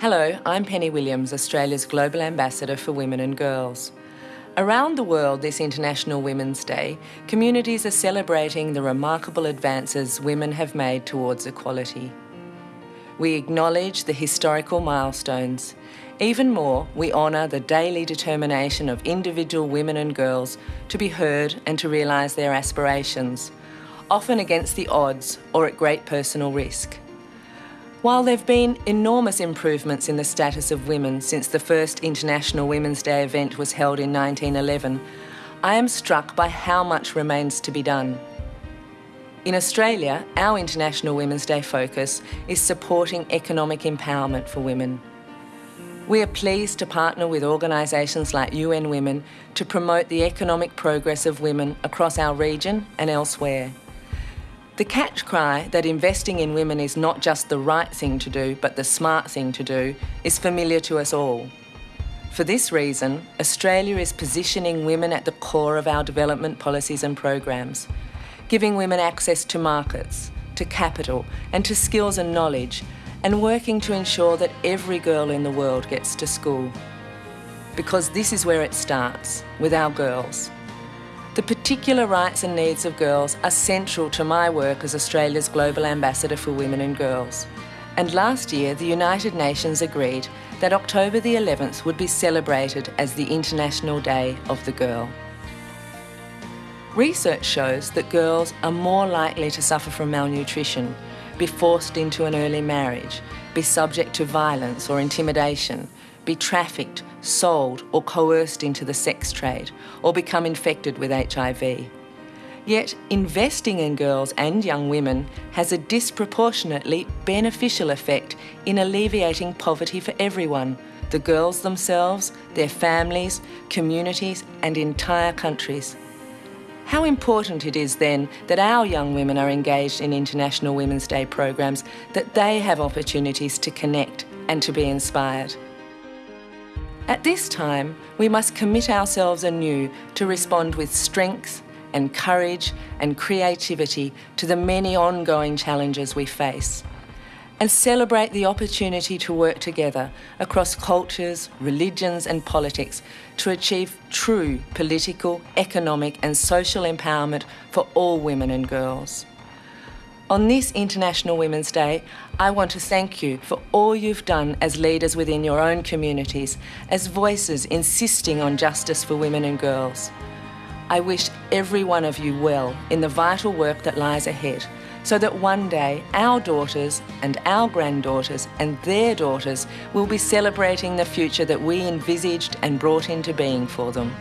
Hello, I'm Penny Williams, Australia's Global Ambassador for Women and Girls. Around the world this International Women's Day, communities are celebrating the remarkable advances women have made towards equality. We acknowledge the historical milestones. Even more, we honour the daily determination of individual women and girls to be heard and to realise their aspirations, often against the odds or at great personal risk. While there have been enormous improvements in the status of women since the first International Women's Day event was held in 1911, I am struck by how much remains to be done. In Australia, our International Women's Day focus is supporting economic empowerment for women. We are pleased to partner with organisations like UN Women to promote the economic progress of women across our region and elsewhere. The catch cry that investing in women is not just the right thing to do, but the smart thing to do, is familiar to us all. For this reason, Australia is positioning women at the core of our development policies and programs, giving women access to markets, to capital, and to skills and knowledge, and working to ensure that every girl in the world gets to school. Because this is where it starts, with our girls. The particular rights and needs of girls are central to my work as Australia's Global Ambassador for Women and Girls. And last year, the United Nations agreed that October the 11th would be celebrated as the International Day of the Girl. Research shows that girls are more likely to suffer from malnutrition, be forced into an early marriage, be subject to violence or intimidation, be trafficked, sold or coerced into the sex trade, or become infected with HIV. Yet, investing in girls and young women has a disproportionately beneficial effect in alleviating poverty for everyone the girls themselves, their families, communities, and entire countries. How important it is then that our young women are engaged in International Women's Day programs, that they have opportunities to connect and to be inspired. At this time, we must commit ourselves anew to respond with strength and courage and creativity to the many ongoing challenges we face and celebrate the opportunity to work together across cultures, religions and politics to achieve true political, economic and social empowerment for all women and girls. On this International Women's Day, I want to thank you for all you've done as leaders within your own communities, as voices insisting on justice for women and girls. I wish every one of you well in the vital work that lies ahead, so that one day our daughters and our granddaughters and their daughters will be celebrating the future that we envisaged and brought into being for them.